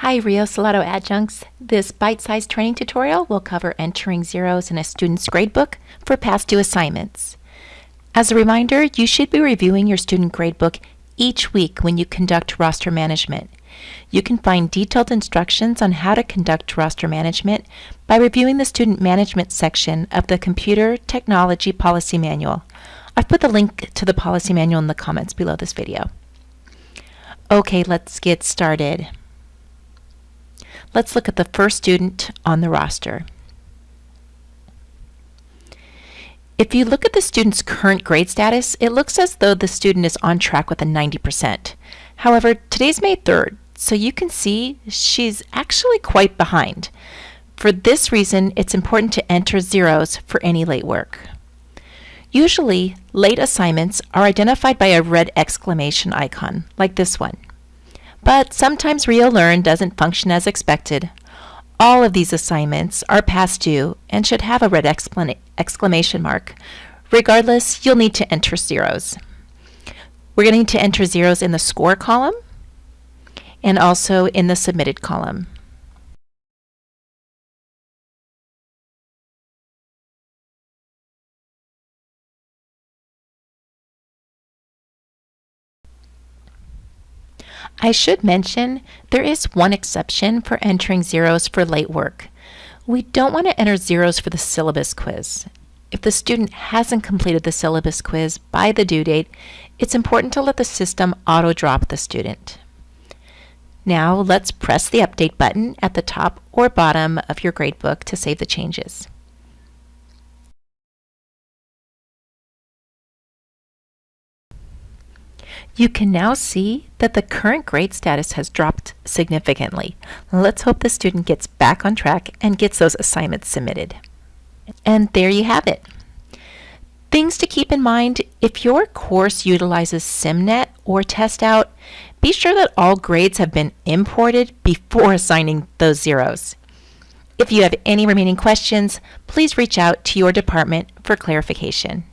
Hi, Rio Salado adjuncts. This bite-sized training tutorial will cover entering zeros in a student's gradebook for past due assignments. As a reminder, you should be reviewing your student gradebook each week when you conduct roster management. You can find detailed instructions on how to conduct roster management by reviewing the Student Management section of the Computer Technology Policy Manual. I've put the link to the policy manual in the comments below this video. Okay, let's get started. Let's look at the first student on the roster. If you look at the student's current grade status, it looks as though the student is on track with a 90%. However, today's May 3rd, so you can see she's actually quite behind. For this reason, it's important to enter zeros for any late work. Usually, late assignments are identified by a red exclamation icon, like this one. But sometimes RioLearn doesn't function as expected. All of these assignments are past due and should have a red exclamation mark. Regardless, you'll need to enter zeros. We're going to need to enter zeros in the score column and also in the submitted column. I should mention there is one exception for entering zeros for late work. We don't want to enter zeros for the syllabus quiz. If the student hasn't completed the syllabus quiz by the due date, it's important to let the system auto-drop the student. Now let's press the Update button at the top or bottom of your gradebook to save the changes. You can now see that the current grade status has dropped significantly. Let's hope the student gets back on track and gets those assignments submitted. And there you have it. Things to keep in mind, if your course utilizes SimNet or TestOut, be sure that all grades have been imported before assigning those zeros. If you have any remaining questions, please reach out to your department for clarification.